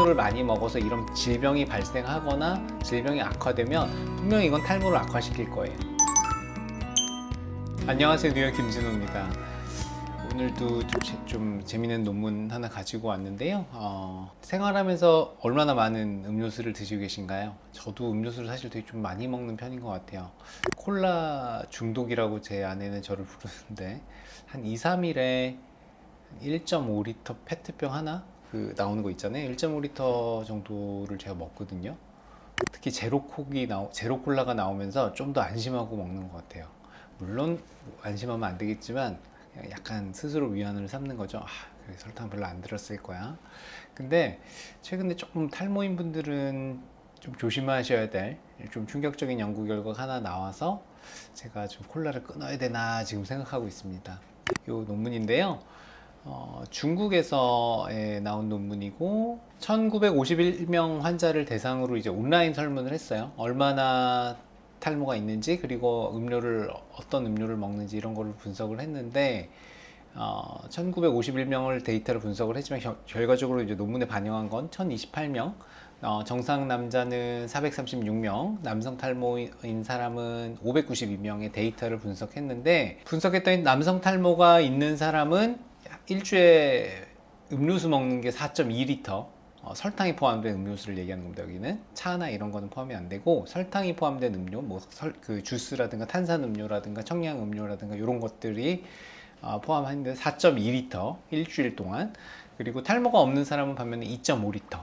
설탕음료를 많이 먹어서 이런 질병이 발생하거나 질병이 악화되면 분명히 이건 탈모를 악화시킬 거예요. 안녕하세요. 뉴욕 김진호입니다. 오늘도 좀, 재- 좀 재미있는 논문 하나 가지고 왔는데요. 어, 생활하면서 얼마나 많은 음료수를 드시고 계신가요? 저도 음료수를 사실 되게 좀 많이 먹는 편인 것 같아요. 콜라 중독이라고 제 아내는 저를 부르는데 한 2, 3일에 1.5리터 페트병 하나 그 나오는 거 있잖아요. 1.5리터 정도를 제가 먹거든요. 특히 제로콕이 나오, 제로콜라가 나오면서 좀 더 안심하고 먹는 것 같아요. 물론 안심하면 안 되겠지만 약간 스스로 위안을 삼는 거죠. 아, 설탕 별로 안 들었을 거야. 근데 최근에 조금 탈모인 분들은 좀 조심하셔야 될 좀 충격적인 연구 결과가 하나 나와서 제가 좀 콜라를 끊어야 되나 지금 생각하고 있습니다. 이 논문인데요 어, 중국에서 에, 나온 논문이고 1951명 환자를 대상으로 이제 온라인 설문을 했어요. 얼마나 탈모가 있는지 그리고 음료를 어떤 음료를 먹는지 이런 거를 분석을 했는데 어, 1951명을 데이터를 분석을 했지만 겨- 결과적으로 이제 논문에 반영한 건 1028명. 어, 정상 남자는 436명. 남성 탈모인 사람은 592명의 데이터를 분석했는데 분석했더니 남성 탈모가 있는 사람은 일주에 음료수 먹는 게 4.2리터 어, 설탕이 포함된 음료수를 얘기하는 겁니다. 여기는 차나 이런 거는 포함이 안 되고 설탕이 포함된 음료, 뭐그 주스라든가 탄산 음료라든가 청량 음료라든가 이런 것들이 어, 포함하는데 4.2리터 일주일 동안 그리고 탈모가 없는 사람은 반면에 2.5리터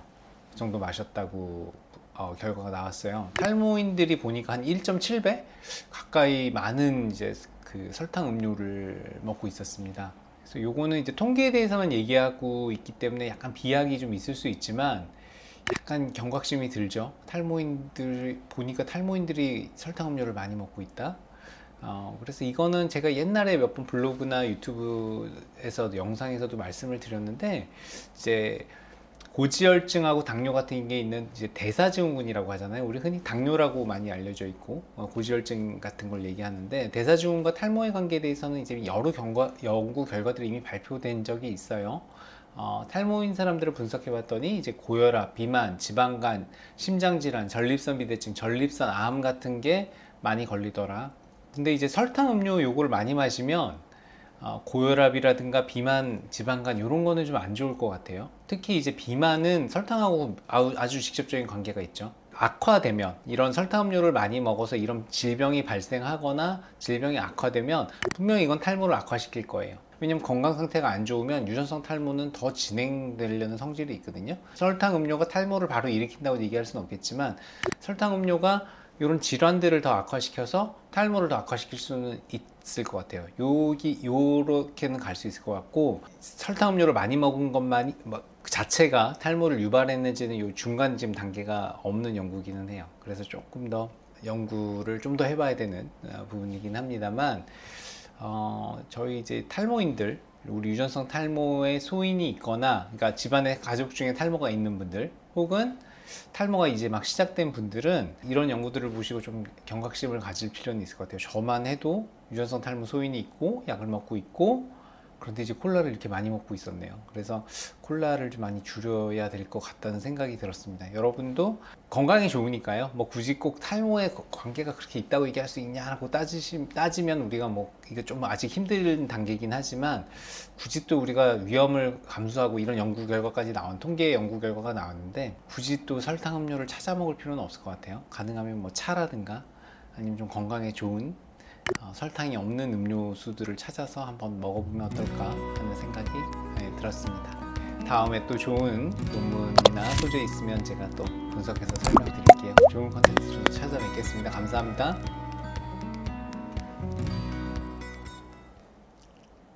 정도 마셨다고 어, 결과가 나왔어요. 탈모인들이 보니까 한 1.7배 가까이 많은 이제 그 설탕 음료를 먹고 있었습니다. 그래서 요거는 이제 통계에 대해서만 얘기하고 있기 때문에 약간 비약이 좀 있을 수 있지만 약간 경각심이 들죠. 탈모인들 보니까 탈모인들이 설탕 음료를 많이 먹고 있다. 어, 그래서 이거는 제가 옛날에 몇 번 블로그나 유튜브에서 영상에서도 말씀을 드렸는데 이제 고지혈증하고 당뇨 같은 게 있는 이제 대사증후군이라고 하잖아요. 우리 흔히 당뇨라고 많이 알려져 있고 어, 고지혈증 같은 걸 얘기하는데 대사증후군과 탈모의 관계에 대해서는 이제 여러 경과, 연구 결과들이 이미 발표된 적이 있어요. 어, 탈모인 사람들을 분석해 봤더니 이제 고혈압, 비만, 지방간, 심장질환, 전립선 비대증, 전립선 암 같은 게 많이 걸리더라. 근데 이제 설탕 음료 요거를 많이 마시면 어, 고혈압이라든가 비만, 지방간 이런 거는 좀 안 좋을 것 같아요. 특히 이제 비만은 설탕하고 아주 직접적인 관계가 있죠. 악화되면 이런 설탕음료를 많이 먹어서 이런 질병이 발생하거나 질병이 악화되면 분명히 이건 탈모를 악화시킬 거예요. 왜냐면 건강 상태가 안 좋으면 유전성 탈모는 더 진행되려는 성질이 있거든요. 설탕 음료가 탈모를 바로 일으킨다고 얘기할 수는 없겠지만 설탕 음료가 이런 질환들을 더 악화시켜서 탈모를 더 악화시킬 수는 있 을 것 같아요. 여기 요렇게는 갈 수 있을 것 같고 설탕 음료를 많이 먹은 것만이 뭐, 그 자체가 탈모를 유발했는지는 요 중간 지금 단계가 없는 연구기는 해요. 그래서 조금 더 연구를 좀 더 해봐야 되는 어, 부분이긴 합니다만 어, 저희 이제 탈모인들 우리 유전성 탈모의 소인이 있거나 그러니까 집안에 가족 중에 탈모가 있는 분들 혹은 탈모가 이제 막 시작된 분들은 이런 연구들을 보시고 좀 경각심을 가질 필요는 있을 것 같아요. 저만 해도 유전성 탈모 소인이 있고 약을 먹고 있고 그런데 이제 콜라를 이렇게 많이 먹고 있었네요. 그래서 콜라를 좀 많이 줄여야 될 것 같다는 생각이 들었습니다. 여러분도 건강이 좋으니까요. 뭐 굳이 꼭 탈모에 거- 관계가 그렇게 있다고 얘기할 수 있냐고 따지시, 따지면 우리가 뭐 이게 좀 아직 힘든 단계이긴 하지만 굳이 또 우리가 위험을 감수하고 이런 연구 결과까지 나온 통계 연구 결과가 나왔는데 굳이 또 설탕 음료를 찾아 먹을 필요는 없을 것 같아요. 가능하면 뭐 차라든가 아니면 좀 건강에 좋은 어, 설탕이 없는 음료수들을 찾아서 한번 먹어보면 어떨까 하는 생각이 네, 들었습니다. 다음에 또 좋은 논문이나 소재 있으면 제가 또 분석해서 설명드릴게요. 좋은 컨텐츠로 찾아뵙겠습니다. 감사합니다.